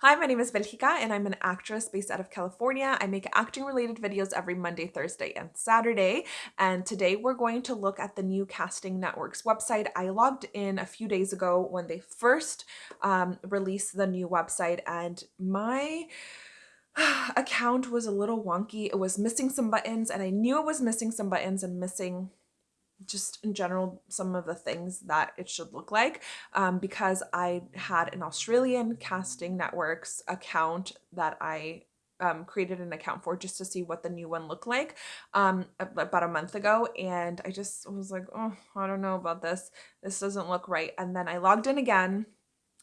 Hi, my name is Belgica and I'm an actress based out of California. I make acting related videos every Monday, Thursday, and Saturday. And today we're going to look at the new Casting Networks website. I logged in a few days ago when they first um, released the new website and my account was a little wonky. It was missing some buttons and I knew it was missing some buttons and missing just in general some of the things that it should look like um, because I had an Australian casting networks account that I um, created an account for just to see what the new one looked like um, about a month ago and I just was like oh I don't know about this. This doesn't look right. And then I logged in again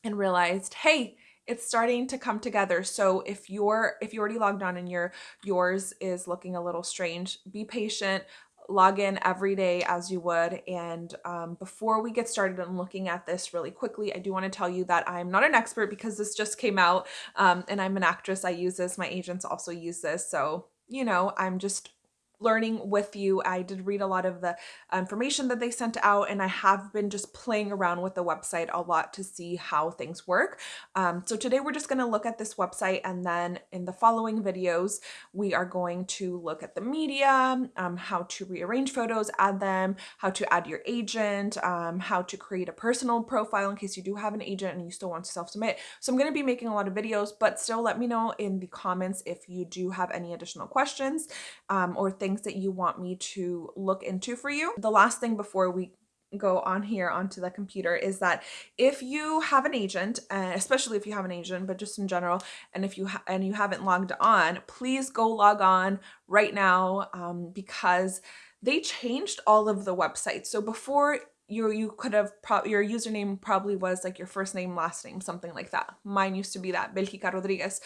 and realized hey it's starting to come together. So if you're if you already logged on and your yours is looking a little strange be patient log in every day as you would. And um, before we get started on looking at this really quickly, I do want to tell you that I'm not an expert because this just came out um, and I'm an actress. I use this. My agents also use this. So, you know, I'm just learning with you. I did read a lot of the information that they sent out and I have been just playing around with the website a lot to see how things work. Um, so today we're just going to look at this website and then in the following videos we are going to look at the media, um, how to rearrange photos, add them, how to add your agent, um, how to create a personal profile in case you do have an agent and you still want to self-submit. So I'm going to be making a lot of videos but still let me know in the comments if you do have any additional questions um, or things things that you want me to look into for you. The last thing before we go on here onto the computer is that if you have an agent uh, especially if you have an agent but just in general and if you and you haven't logged on please go log on right now um, because they changed all of the websites. So before you you could have pro your username probably was like your first name last name something like that. Mine used to be that Belgica Rodriguez.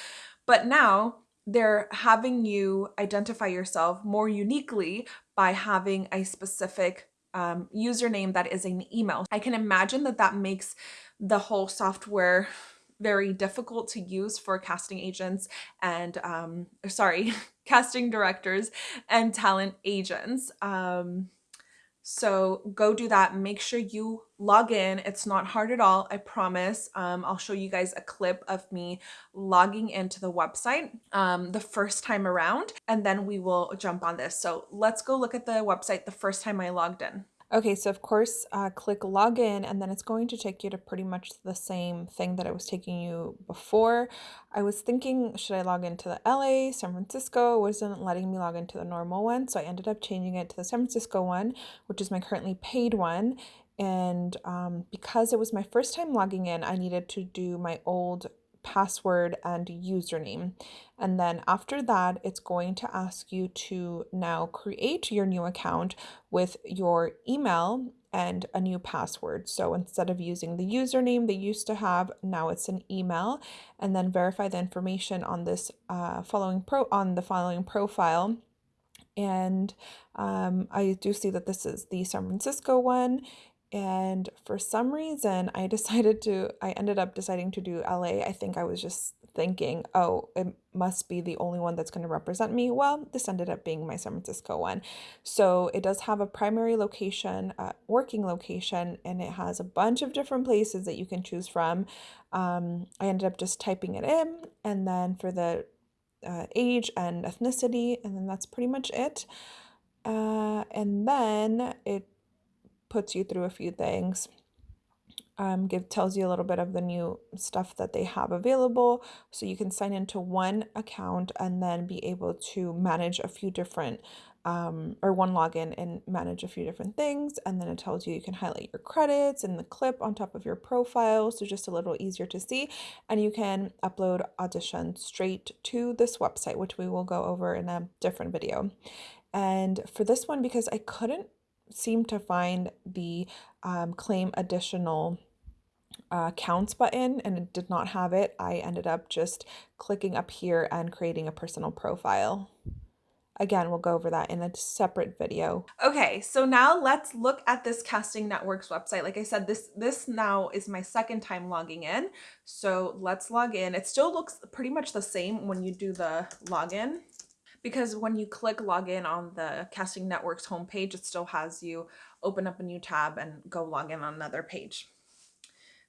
But now they're having you identify yourself more uniquely by having a specific um, username that is an email. I can imagine that that makes the whole software very difficult to use for casting agents and um, sorry, casting directors and talent agents. Um, so go do that. Make sure you log in. It's not hard at all. I promise. Um, I'll show you guys a clip of me logging into the website um, the first time around, and then we will jump on this. So let's go look at the website the first time I logged in. Okay, so of course, uh, click login and then it's going to take you to pretty much the same thing that I was taking you before. I was thinking, should I log into the LA, San Francisco? It wasn't letting me log into the normal one, so I ended up changing it to the San Francisco one, which is my currently paid one. And um, because it was my first time logging in, I needed to do my old password and username. And then after that, it's going to ask you to now create your new account with your email and a new password. So instead of using the username they used to have, now it's an email and then verify the information on this uh, following pro on the following profile. And um, I do see that this is the San Francisco one and for some reason I decided to I ended up deciding to do LA. I think I was just thinking, oh, it must be the only one that's going to represent me. Well, this ended up being my San Francisco one. So it does have a primary location, a working location, and it has a bunch of different places that you can choose from. Um, I ended up just typing it in, and then for the uh, age and ethnicity, and then that's pretty much it. Uh, and then it puts you through a few things. Um, give tells you a little bit of the new stuff that they have available. So you can sign into one account and then be able to manage a few different um, or one login and manage a few different things. And then it tells you you can highlight your credits and the clip on top of your profile. So just a little easier to see. And you can upload audition straight to this website which we will go over in a different video. And for this one because I couldn't seem to find the um, claim additional uh, counts button and it did not have it. I ended up just clicking up here and creating a personal profile. Again, we'll go over that in a separate video. Okay, so now let's look at this Casting Networks website. Like I said, this, this now is my second time logging in. So let's log in. It still looks pretty much the same when you do the login because when you click login on the Casting Networks homepage, it still has you open up a new tab and go log in on another page.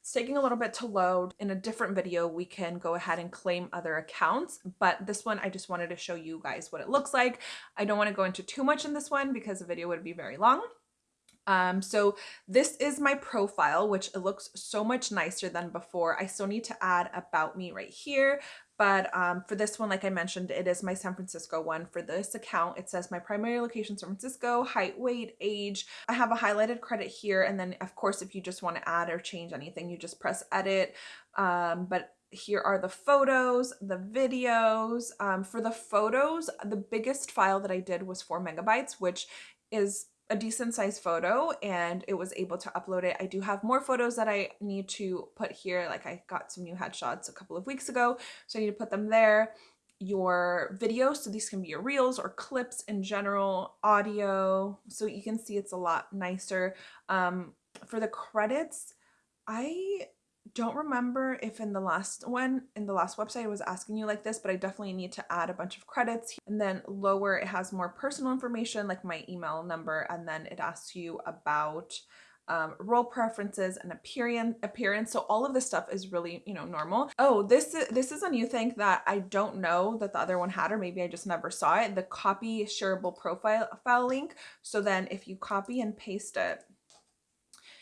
It's taking a little bit to load. In a different video, we can go ahead and claim other accounts, but this one, I just wanted to show you guys what it looks like. I don't want to go into too much in this one because the video would be very long. Um, so this is my profile, which looks so much nicer than before. I still need to add about me right here, but um, for this one, like I mentioned, it is my San Francisco one. For this account, it says my primary location, San Francisco, height, weight, age. I have a highlighted credit here. And then of course, if you just want to add or change anything, you just press edit. Um, but here are the photos, the videos. Um, for the photos, the biggest file that I did was four megabytes, which is a decent sized photo and it was able to upload it. I do have more photos that I need to put here. Like I got some new headshots a couple of weeks ago, so I need to put them there. Your videos, so these can be your reels or clips in general, audio, so you can see it's a lot nicer. Um, for the credits, I don't remember if in the last one, in the last website, I was asking you like this, but I definitely need to add a bunch of credits. And then lower, it has more personal information like my email number, and then it asks you about um, role preferences and appearance appearance. So all of this stuff is really you know normal. Oh this this is a new thing that i don't know that the other one had or maybe i just never saw it the copy shareable profile file link. So then if you copy and paste it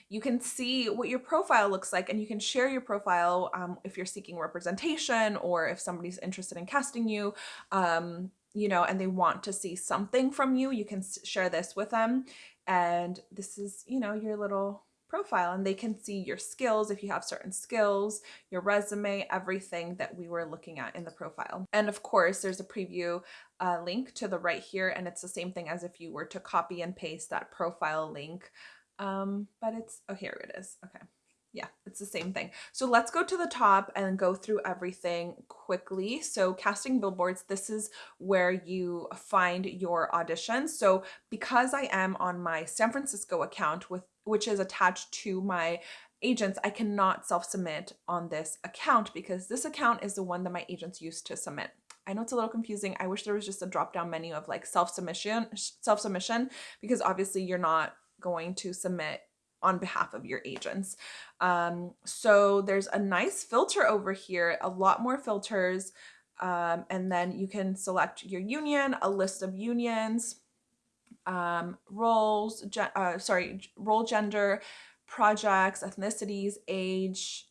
you can see what your profile looks like and you can share your profile um, if you're seeking representation or if somebody's interested in casting you, um, you know, and they want to see something from you, you can share this with them. And this is, you know, your little profile and they can see your skills if you have certain skills, your resume, everything that we were looking at in the profile. And of course, there's a preview uh, link to the right here and it's the same thing as if you were to copy and paste that profile link um, but it's, oh, here it is. Okay. Yeah, it's the same thing. So let's go to the top and go through everything quickly. So casting billboards, this is where you find your auditions. So because I am on my San Francisco account with which is attached to my agents, I cannot self-submit on this account because this account is the one that my agents used to submit. I know it's a little confusing. I wish there was just a drop down menu of like self-submission, self-submission because obviously you're not going to submit on behalf of your agents. Um, so there's a nice filter over here, a lot more filters. Um, and then you can select your union, a list of unions, um, roles, uh, sorry, role gender, projects, ethnicities, age,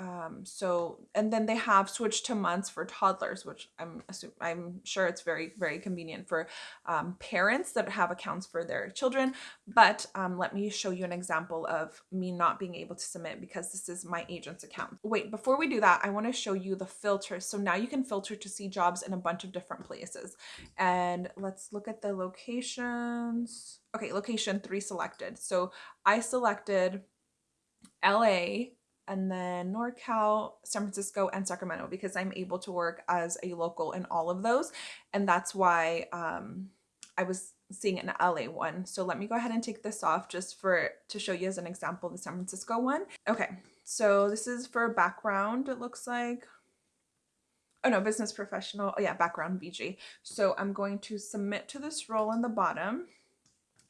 um, so, and then they have switched to months for toddlers, which I'm assuming, I'm sure it's very, very convenient for um, parents that have accounts for their children. But um, let me show you an example of me not being able to submit because this is my agent's account. Wait, before we do that, I want to show you the filters. So now you can filter to see jobs in a bunch of different places. And let's look at the locations. Okay, location three selected. So I selected LA, and then NorCal, San Francisco, and Sacramento because I'm able to work as a local in all of those. And that's why um, I was seeing an LA one. So let me go ahead and take this off just for to show you as an example the San Francisco one. Okay, so this is for background, it looks like. Oh no, business professional. Oh yeah, background VG. So I'm going to submit to this role in the bottom.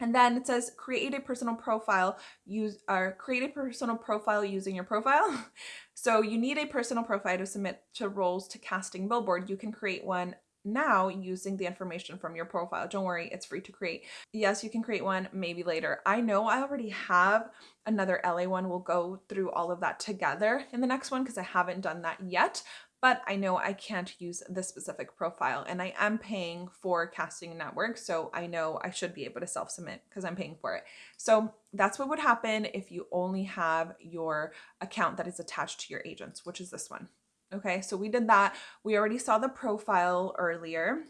And then it says create a personal profile, use or create a personal profile using your profile. so you need a personal profile to submit to roles to casting billboard. You can create one now using the information from your profile. Don't worry, it's free to create. Yes, you can create one maybe later. I know I already have another LA one. We'll go through all of that together in the next one because I haven't done that yet, but I know I can't use this specific profile and I am paying for Casting Network. So I know I should be able to self-submit because I'm paying for it. So that's what would happen if you only have your account that is attached to your agents, which is this one. Okay, so we did that. We already saw the profile earlier.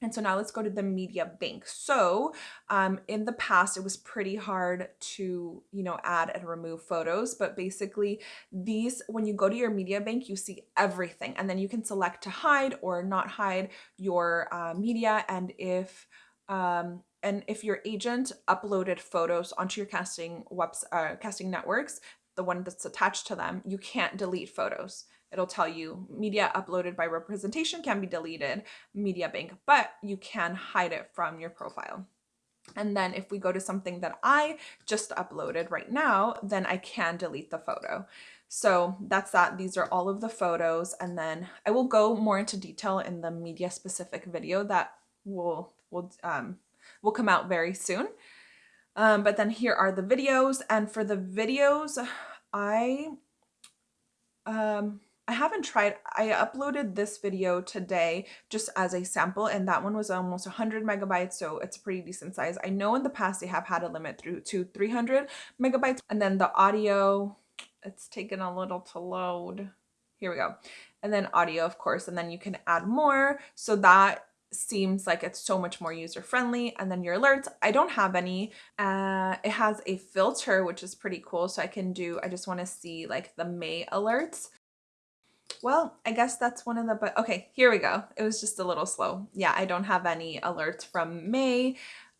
And so now let's go to the media bank. So um, in the past, it was pretty hard to, you know, add and remove photos, but basically these, when you go to your media bank, you see everything and then you can select to hide or not hide your uh, media. And if, um, and if your agent uploaded photos onto your casting webs, uh, casting networks, the one that's attached to them, you can't delete photos it'll tell you media uploaded by representation can be deleted, media bank, but you can hide it from your profile. And then if we go to something that I just uploaded right now, then I can delete the photo. So that's that. These are all of the photos. And then I will go more into detail in the media specific video that will, will, um, will come out very soon. Um, but then here are the videos. And for the videos, I, um, I haven't tried, I uploaded this video today just as a sample and that one was almost 100 megabytes so it's a pretty decent size. I know in the past they have had a limit through to 300 megabytes and then the audio, it's taken a little to load. Here we go. And then audio of course and then you can add more so that seems like it's so much more user friendly and then your alerts i don't have any uh it has a filter which is pretty cool so i can do i just want to see like the may alerts well, I guess that's one of the, but okay, here we go. It was just a little slow. Yeah, I don't have any alerts from May.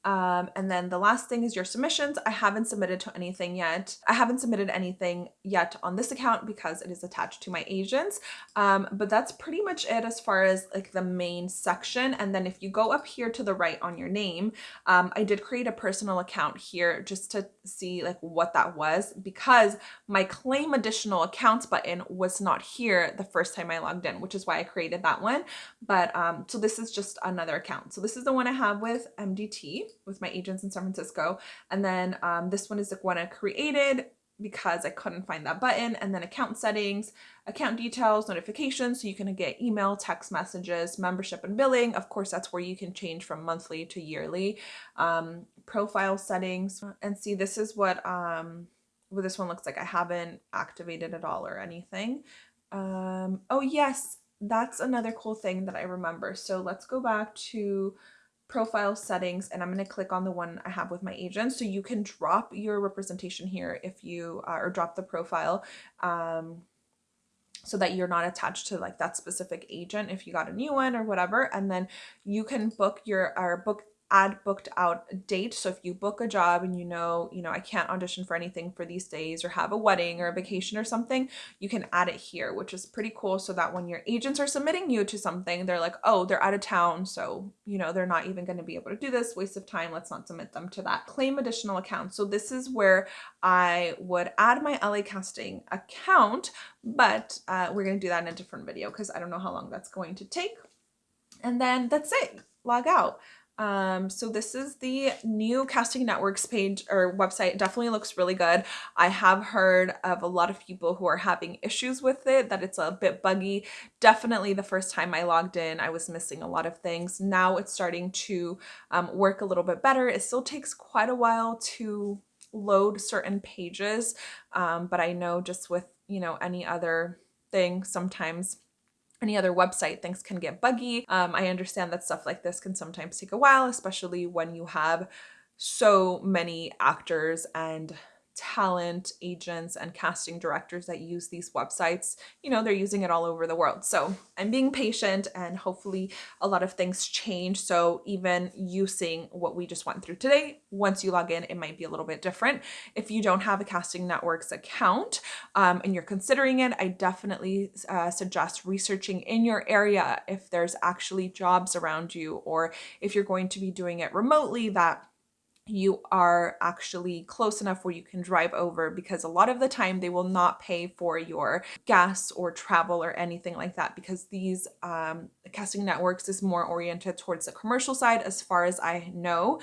Um, and then the last thing is your submissions. I haven't submitted to anything yet. I haven't submitted anything yet on this account because it is attached to my agents. Um, but that's pretty much it as far as like the main section. And then if you go up here to the right on your name, um, I did create a personal account here just to see like what that was because my claim additional accounts button was not here the first time I logged in, which is why I created that one. But um, so this is just another account. So this is the one I have with MDT with my agents in San Francisco. And then um, this one is the one I created because I couldn't find that button and then account settings, account details, notifications. So you can get email, text messages, membership and billing. Of course, that's where you can change from monthly to yearly. Um, profile settings and see this is what, um, what this one looks like. I haven't activated at all or anything. Um, oh yes, that's another cool thing that I remember. So let's go back to profile settings and I'm going to click on the one I have with my agent. So you can drop your representation here if you, uh, or drop the profile um, so that you're not attached to like that specific agent if you got a new one or whatever. And then you can book your, or book add booked out date. So if you book a job and you know, you know, I can't audition for anything for these days or have a wedding or a vacation or something, you can add it here, which is pretty cool. So that when your agents are submitting you to something, they're like, oh, they're out of town. So, you know, they're not even going to be able to do this waste of time. Let's not submit them to that claim additional account. So this is where I would add my LA casting account, but uh, we're going to do that in a different video because I don't know how long that's going to take. And then that's it, log out. Um, so this is the new Casting Networks page or website. It definitely looks really good. I have heard of a lot of people who are having issues with it, that it's a bit buggy. Definitely the first time I logged in, I was missing a lot of things. Now it's starting to um, work a little bit better. It still takes quite a while to load certain pages, um, but I know just with, you know, any other thing, sometimes any other website, things can get buggy. Um, I understand that stuff like this can sometimes take a while, especially when you have so many actors and talent agents and casting directors that use these websites you know they're using it all over the world. So i'm being patient and hopefully a lot of things change. So even using what we just went through today once you log in it might be a little bit different. If you don't have a casting networks account um, and you're considering it i definitely uh, suggest researching in your area if there's actually jobs around you or if you're going to be doing it remotely that you are actually close enough where you can drive over because a lot of the time they will not pay for your gas or travel or anything like that because these um, casting networks is more oriented towards the commercial side as far as I know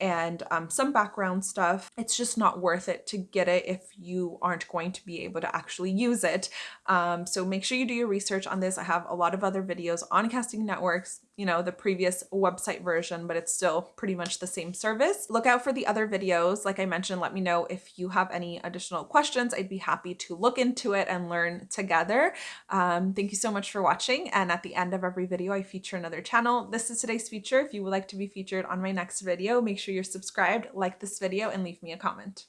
and um, some background stuff. It's just not worth it to get it if you aren't going to be able to actually use it. Um, so make sure you do your research on this. I have a lot of other videos on casting networks you know, the previous website version, but it's still pretty much the same service. Look out for the other videos. Like I mentioned, let me know if you have any additional questions. I'd be happy to look into it and learn together. Um, thank you so much for watching. And at the end of every video, I feature another channel. This is today's feature. If you would like to be featured on my next video, make sure you're subscribed, like this video, and leave me a comment.